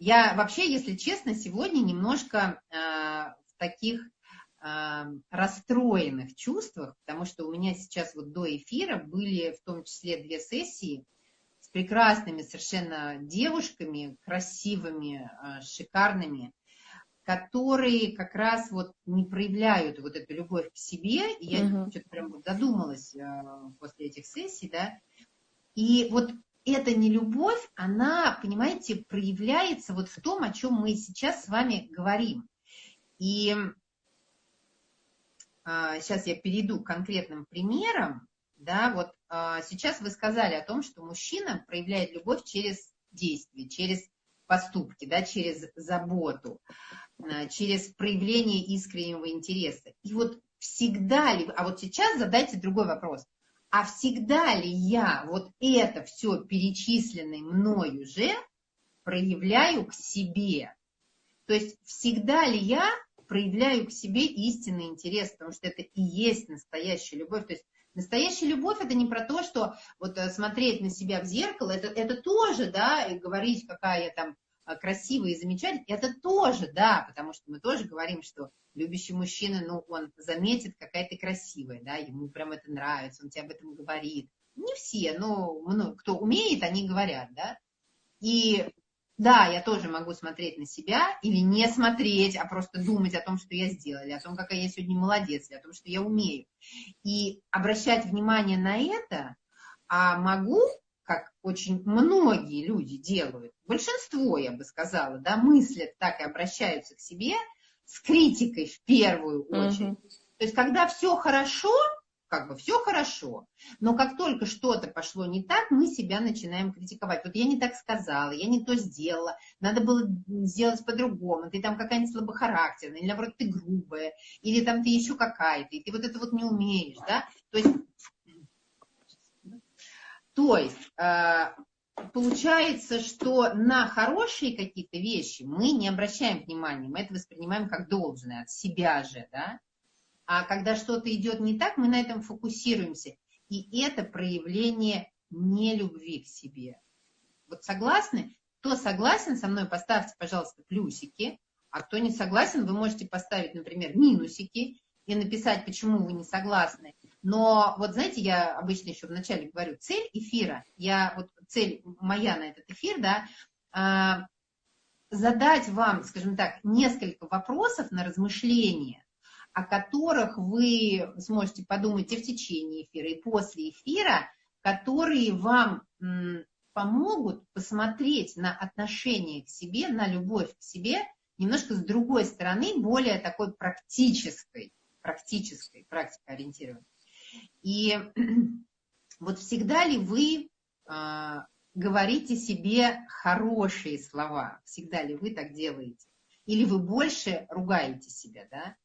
Я вообще, если честно, сегодня немножко э, в таких э, расстроенных чувствах, потому что у меня сейчас вот до эфира были в том числе две сессии с прекрасными совершенно девушками, красивыми, э, шикарными, которые как раз вот не проявляют вот эту любовь к себе. И я угу. что-то прям вот задумалась э, после этих сессий, да. И вот эта нелюбовь, она, понимаете, проявляется вот в том, о чем мы сейчас с вами говорим. И а, сейчас я перейду к конкретным примерам. Да, вот а, сейчас вы сказали о том, что мужчина проявляет любовь через действие, через поступки, да, через заботу, а, через проявление искреннего интереса. И вот всегда ли, а вот сейчас задайте другой вопрос – а всегда ли я вот это все перечисленное мною же проявляю к себе? То есть всегда ли я проявляю к себе истинный интерес, потому что это и есть настоящая любовь. То есть настоящая любовь это не про то, что вот э, смотреть на себя в зеркало, это, это тоже, да, и говорить, какая я там э, красивая и замечательная, это тоже, да, потому что мы тоже говорим, что любящий мужчина, ну, он заметит, какая ты красивая, да, ему прям это нравится, он тебе об этом говорит. Не все, но ну, кто умеет, они говорят, да. И да, я тоже могу смотреть на себя или не смотреть, а просто думать о том, что я сделала, о том, какая я сегодня молодец, о том, что я умею. И обращать внимание на это, а могу, как очень многие люди делают, большинство, я бы сказала, да, мыслят так и обращаются к себе – с критикой в первую очередь. Угу. То есть, когда все хорошо, как бы все хорошо, но как только что-то пошло не так, мы себя начинаем критиковать. Вот я не так сказала, я не то сделала, надо было сделать по-другому, ты там какая-нибудь слабохарактерная, или наоборот ты грубая, или там ты еще какая-то, и ты вот это вот не умеешь, да? То есть, то есть э, получается, что на хорошие какие-то вещи мы не обращаем внимания, мы это воспринимаем как должное, от себя же, да. А когда что-то идет не так, мы на этом фокусируемся. И это проявление нелюбви к себе. Вот согласны? Кто согласен со мной, поставьте, пожалуйста, плюсики. А кто не согласен, вы можете поставить, например, минусики и написать, почему вы не согласны. Но вот знаете, я обычно еще вначале говорю, цель эфира, я вот цель моя на этот эфир, да, а, задать вам, скажем так, несколько вопросов на размышление, о которых вы сможете подумать и в течение эфира, и после эфира, которые вам помогут посмотреть на отношение к себе, на любовь к себе немножко с другой стороны, более такой практической, практической, практикоориентированной. И вот всегда ли вы говорите себе хорошие слова? Всегда ли вы так делаете? Или вы больше ругаете себя, да?